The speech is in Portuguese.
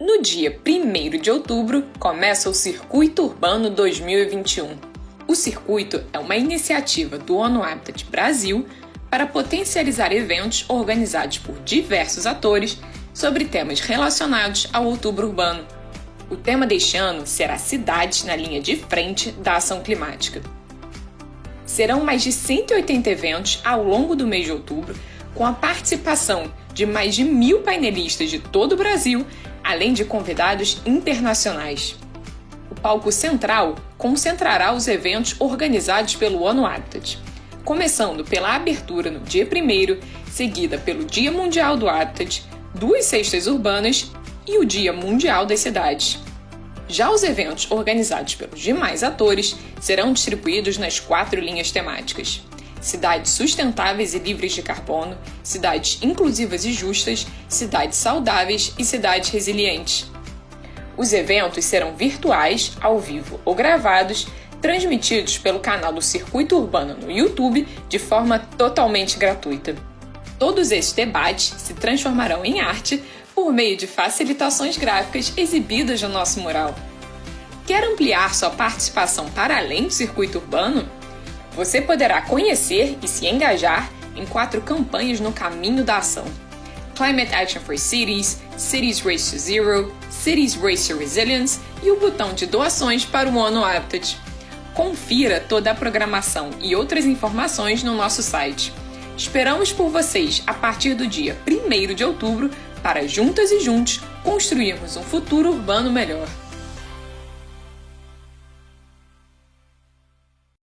No dia 1 de outubro, começa o Circuito Urbano 2021. O circuito é uma iniciativa do ONU Habitat Brasil para potencializar eventos organizados por diversos atores sobre temas relacionados ao outubro urbano. O tema deste ano será Cidades na linha de frente da ação climática. Serão mais de 180 eventos ao longo do mês de outubro, com a participação de mais de mil painelistas de todo o Brasil além de convidados internacionais. O palco central concentrará os eventos organizados pelo ONU Habitat, começando pela abertura no dia 1, seguida pelo Dia Mundial do Habitat, duas cestas urbanas e o Dia Mundial das Cidades. Já os eventos organizados pelos demais atores serão distribuídos nas quatro linhas temáticas: cidades sustentáveis e livres de carbono, cidades inclusivas e justas, cidades saudáveis e cidades resilientes. Os eventos serão virtuais, ao vivo ou gravados, transmitidos pelo canal do Circuito Urbano no YouTube de forma totalmente gratuita. Todos esses debates se transformarão em arte por meio de facilitações gráficas exibidas no nosso mural. Quer ampliar sua participação para além do circuito urbano? Você poderá conhecer e se engajar em quatro campanhas no caminho da ação: Climate Action for Cities, Cities Race to Zero, Cities Race to Resilience e o botão de doações para o ONU Habitat. Confira toda a programação e outras informações no nosso site. Esperamos por vocês a partir do dia 1 de outubro para juntas e juntos construirmos um futuro urbano melhor.